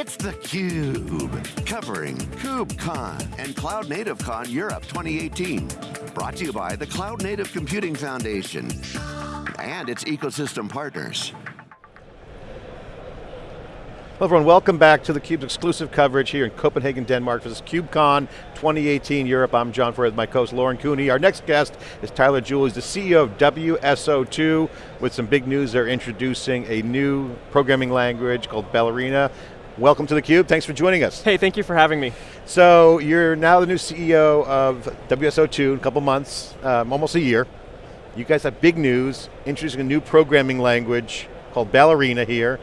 It's theCUBE, covering KubeCon and Cloud Native Con Europe 2018. Brought to you by the Cloud Native Computing Foundation and its ecosystem partners. Hello everyone, welcome back to theCUBE's exclusive coverage here in Copenhagen, Denmark for this KubeCon 2018 Europe. I'm John Furrier with my co-host Lauren Cooney. Our next guest is Tyler Jewell, he's the CEO of WSO2 with some big news. They're introducing a new programming language called Ballerina. Welcome to theCUBE, thanks for joining us. Hey, thank you for having me. So, you're now the new CEO of WSO2 in a couple months, um, almost a year. You guys have big news, introducing a new programming language called Ballerina here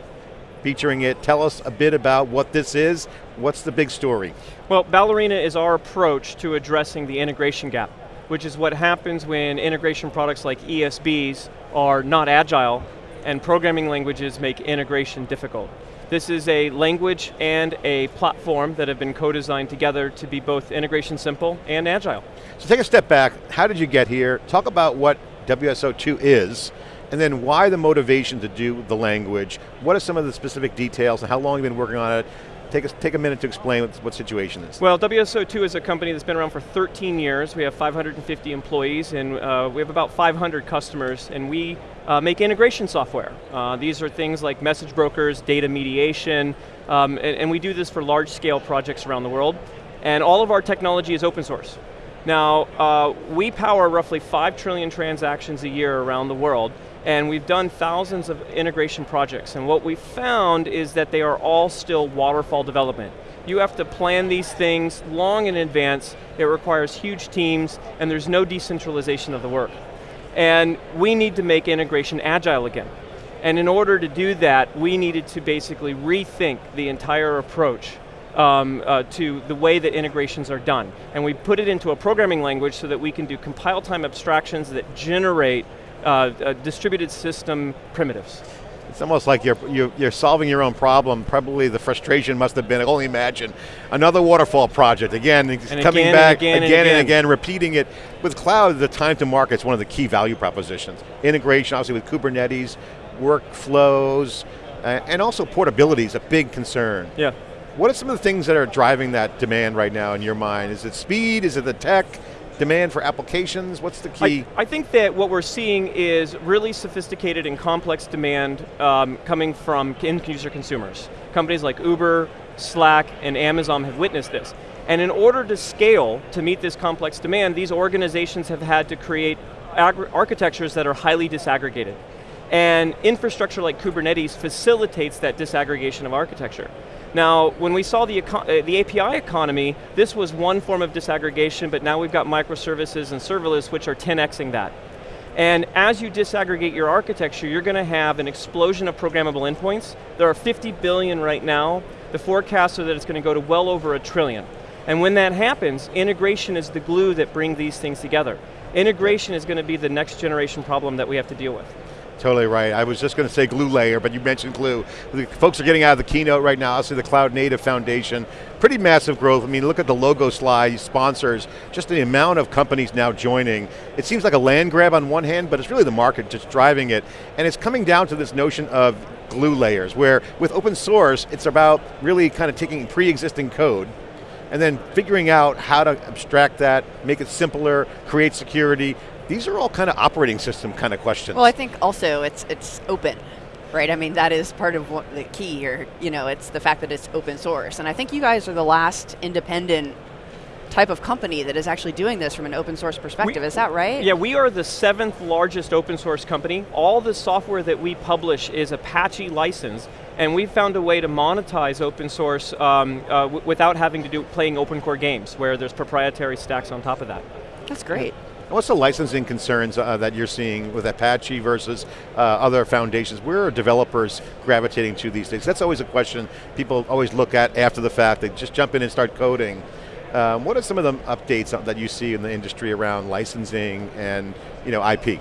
featuring it. Tell us a bit about what this is. What's the big story? Well, Ballerina is our approach to addressing the integration gap, which is what happens when integration products like ESBs are not agile and programming languages make integration difficult. This is a language and a platform that have been co-designed together to be both integration simple and agile. So take a step back, how did you get here? Talk about what WSO2 is, and then why the motivation to do the language? What are some of the specific details and how long you've been working on it? Take a, take a minute to explain what, what situation is. Well, WSO2 is a company that's been around for 13 years. We have 550 employees and uh, we have about 500 customers and we uh, make integration software. Uh, these are things like message brokers, data mediation, um, and, and we do this for large scale projects around the world. And all of our technology is open source. Now, uh, we power roughly 5 trillion transactions a year around the world, and we've done thousands of integration projects, and what we found is that they are all still waterfall development. You have to plan these things long in advance, it requires huge teams, and there's no decentralization of the work. And we need to make integration agile again. And in order to do that, we needed to basically rethink the entire approach um, uh, to the way that integrations are done. And we put it into a programming language so that we can do compile time abstractions that generate uh, distributed system primitives. It's almost like you're, you're, you're, solving your own problem. Probably the frustration must have been, I only imagine, another waterfall project. Again, and coming again back and again, again, and, again. and again, repeating it. With cloud, the time to market is one of the key value propositions. Integration, obviously with Kubernetes, workflows, uh, and also portability is a big concern. Yeah. What are some of the things that are driving that demand right now in your mind? Is it speed, is it the tech? Demand for applications? What's the key? I, I, think that what we're seeing is really sophisticated and complex demand um, coming from end user consumers. Companies like Uber, Slack, and Amazon have witnessed this. And in order to scale to meet this complex demand, these organizations have had to create architectures that are highly disaggregated. And infrastructure like Kubernetes facilitates that disaggregation of architecture. Now, when we saw the, uh, the API economy, this was one form of disaggregation, but now we've got microservices and serverless which are 10xing that. And as you disaggregate your architecture, you're going to have an explosion of programmable endpoints. There are 50 billion right now. The forecasts are that it's going to go to well over a trillion. And when that happens, integration is the glue that brings these things together. Integration is going to be the next generation problem that we have to deal with. Totally right. I was just going to say glue layer, but you mentioned glue. The folks are getting out of the keynote right now. see the Cloud Native Foundation. Pretty massive growth. I mean, look at the logo slide, sponsors, just the amount of companies now joining. It seems like a land grab on one hand, but it's really the market just driving it. And it's coming down to this notion of glue layers, where with open source, it's about really kind of taking pre-existing code, and then figuring out how to abstract that, make it simpler, create security, these are all kind of operating system kind of questions. Well, I think also it's it's open, right? I mean, that is part of what the key here. You know, it's the fact that it's open source, and I think you guys are the last independent type of company that is actually doing this from an open source perspective, we, is that right? Yeah, we are the seventh largest open source company. All the software that we publish is Apache licensed, and we found a way to monetize open source um, uh, without having to do playing open core games, where there's proprietary stacks on top of that. That's great. What's the licensing concerns uh, that you're seeing with Apache versus uh, other foundations? Where are developers gravitating to these days? That's always a question people always look at after the fact. They just jump in and start coding. Um, what are some of the updates that you see in the industry around licensing and you know, IP?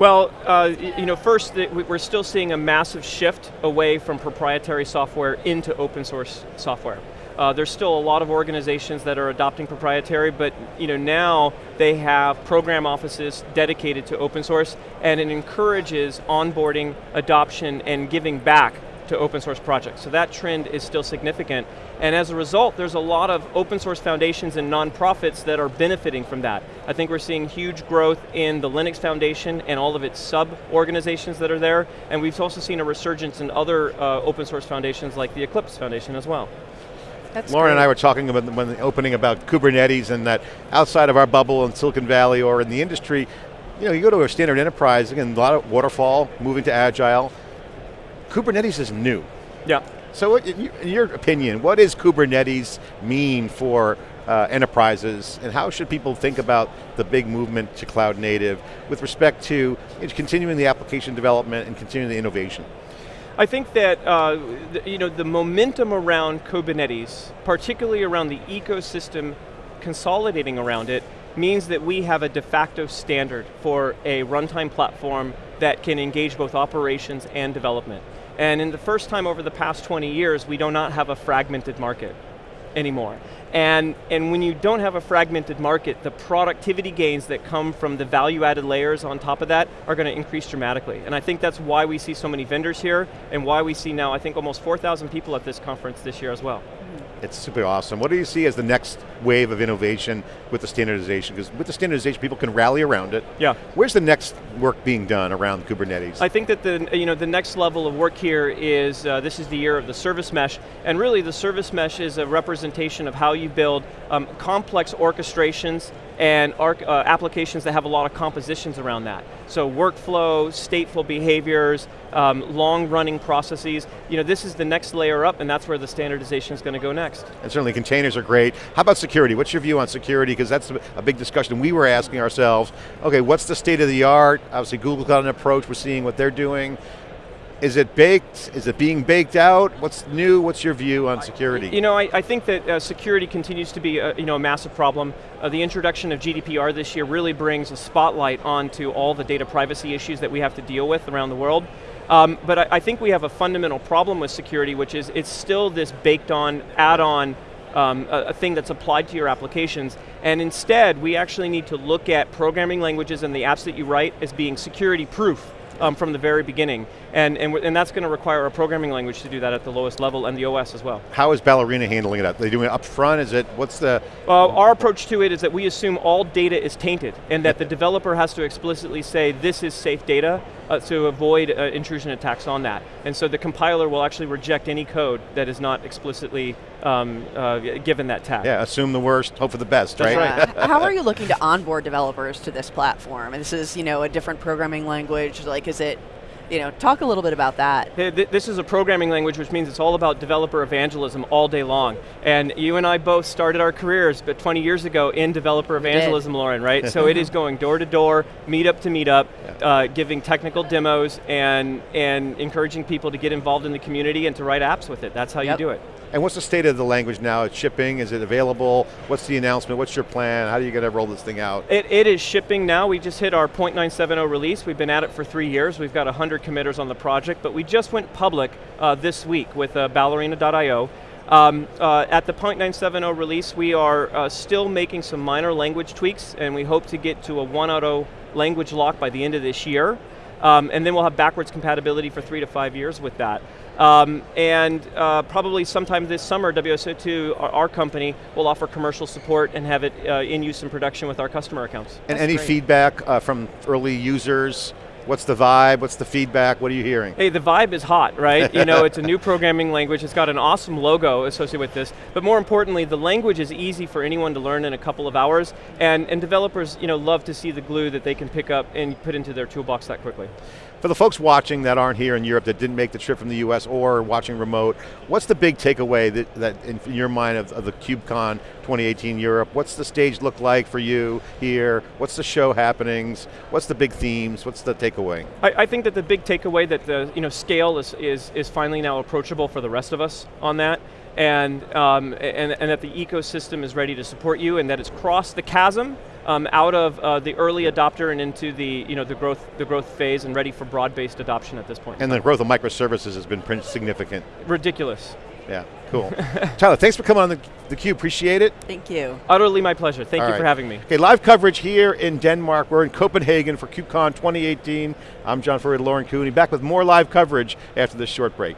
Well, uh, you know, first, we're still seeing a massive shift away from proprietary software into open source software. Uh, there's still a lot of organizations that are adopting proprietary, but you know, now they have program offices dedicated to open source, and it encourages onboarding, adoption, and giving back to open source projects. So that trend is still significant. And as a result, there's a lot of open source foundations and nonprofits that are benefiting from that. I think we're seeing huge growth in the Linux Foundation and all of its sub-organizations that are there, and we've also seen a resurgence in other uh, open source foundations like the Eclipse Foundation as well. That's Lauren and. I were talking about when the opening about Kubernetes and that outside of our bubble in Silicon Valley or in the industry, you know, you go to a standard enterprise, again, a lot of waterfall, moving to agile. Kubernetes is new. Yeah. So what, in your- in your opinion, what does Kubernetes mean for uh, enterprises and how should people think about the big movement to cloud native with respect to continuing the application development and continuing the innovation? I think that uh, the, you know the momentum around Kubernetes, particularly around the ecosystem consolidating around it, means that we have a de facto standard for a runtime platform that can engage both operations and development. And in the first time over the past 20 years, we do not have a fragmented market anymore. And, and when you don't have a fragmented market, the productivity gains that come from the value added layers on top of that are going to increase dramatically. And I think that's why we see so many vendors here and why we see now, I think almost 4,000 people at this conference this year as well. It's super awesome. What do you see as the next wave of innovation with the standardization? Because with the standardization, people can rally around it. Yeah. Where's the next work being done around Kubernetes? I think that the, you know, the next level of work here is, uh, this is the year of the service mesh, and really the service mesh is a representation of how you build um, complex orchestrations and arc, uh, applications that have a lot of compositions around that. So workflow, stateful behaviors, um, long running processes, you know, this is the next layer up and that's where the standardization is going to go next. and certainly containers are great. How about security? What's your view on security? Because that's a- a big discussion. We were asking ourselves, okay, what's the state of the art? Obviously Google's got an approach, we're seeing what they're doing. Is it baked? Is it being baked out? What's new? What's your view on security? You know, I, I think that uh, security continues to be a, you know, a massive problem. Uh, the introduction of GDPR this year really brings a spotlight onto all the data privacy issues that we have to deal with around the world. Um, but I, I think we have a fundamental problem with security, which is it's still this baked on, add-on um, a, a thing that's applied to your applications. And instead, we actually need to look at programming languages and the apps that you write as being security proof um, from the very beginning. And, and, and that's going to require a programming language to do that at the lowest level and the OS as well. How is Ballerina handling it? Are they doing it up front? Is it, what's the, Well, our approach to it is that we assume all data is tainted and that the developer has to explicitly say this is safe data uh, to avoid uh, intrusion attacks on that. And so the compiler will actually reject any code that is not explicitly um, uh, given that tag. yeah, assume the worst, hope for the best, That's right? right. How are you looking to onboard developers to this platform? And this is, you know, a different programming language. Like, is it, you know, talk a little bit about that. Th- th- This is a programming language which means it's all about developer evangelism all day long. And you and I both started our careers but 20 years ago in developer evangelism, Lauren, right? so it is going door to door, meetup to meetup, uh, giving technical demos and, and encouraging people to get involved in the community and to write apps with it. That's how Yep. you do it. And what's the state of the language now? It's shipping, is it available? What's the announcement? What's your plan? How are you going to roll this thing out? It, it is shipping now. We just hit our 0.970 release. We've been at it for three years. We've got 100 committers on the project, but we just went public uh, this week with uh, ballerina.io. Um, uh, at the 0.970 release, we are uh, still making some minor language tweaks, and we hope to get to a 1.0 language lock by the end of this year. Um, and then we'll have backwards compatibility for three to five years with that. Um, and uh, probably sometime this summer, WSO2, our, our company, will offer commercial support and have it uh, in use in production with our customer accounts. And That's any great. feedback uh, from early users? What's the vibe? What's the feedback? What are you hearing? Hey, the vibe is hot, right? you know, it's a new programming language. It's got an awesome logo associated with this. But more importantly, the language is easy for anyone to learn in a couple of hours. And, and developers, you know, love to see the glue that they can pick up and put into their toolbox that quickly. For the folks watching that aren't here in Europe, that didn't make the trip from the US or watching remote, what's the big takeaway that, that in your mind of, of the KubeCon 2018 Europe? What's the stage look like for you here? What's the show happenings? What's the big themes? What's the takeaway? I, I think that the big takeaway that the you know scale is, is is finally now approachable for the rest of us on that, and um, and and that the ecosystem is ready to support you, and that it's crossed the chasm um, out of uh, the early adopter and into the you know the growth the growth phase and ready for broad-based adoption at this point. And the growth of microservices has been pretty significant. ridiculous. Yeah, cool. Tyler, thanks for coming on the, the Cube, appreciate it. Thank you. Utterly my pleasure. Thank All you right. for having me. Okay, live coverage here in Denmark. We're in Copenhagen for KubeCon 2018. I'm John Furrier, Lauren Cooney, back with more live coverage after this short break.